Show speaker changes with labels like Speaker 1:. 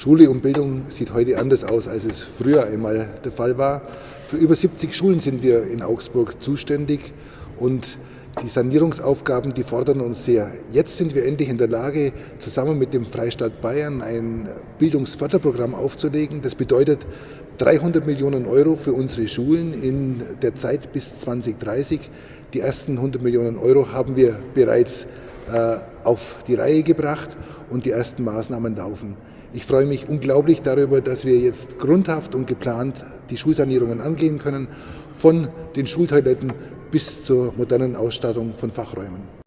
Speaker 1: Schule und Bildung sieht heute anders aus, als es früher einmal der Fall war. Für über 70 Schulen sind wir in Augsburg zuständig und die Sanierungsaufgaben, die fordern uns sehr. Jetzt sind wir endlich in der Lage, zusammen mit dem Freistaat Bayern ein Bildungsförderprogramm aufzulegen. Das bedeutet 300 Millionen Euro für unsere Schulen in der Zeit bis 2030. Die ersten 100 Millionen Euro haben wir bereits auf die Reihe gebracht und die ersten Maßnahmen laufen. Ich freue mich unglaublich darüber, dass wir jetzt grundhaft und geplant die Schulsanierungen angehen können, von den Schultoiletten bis zur modernen Ausstattung von Fachräumen.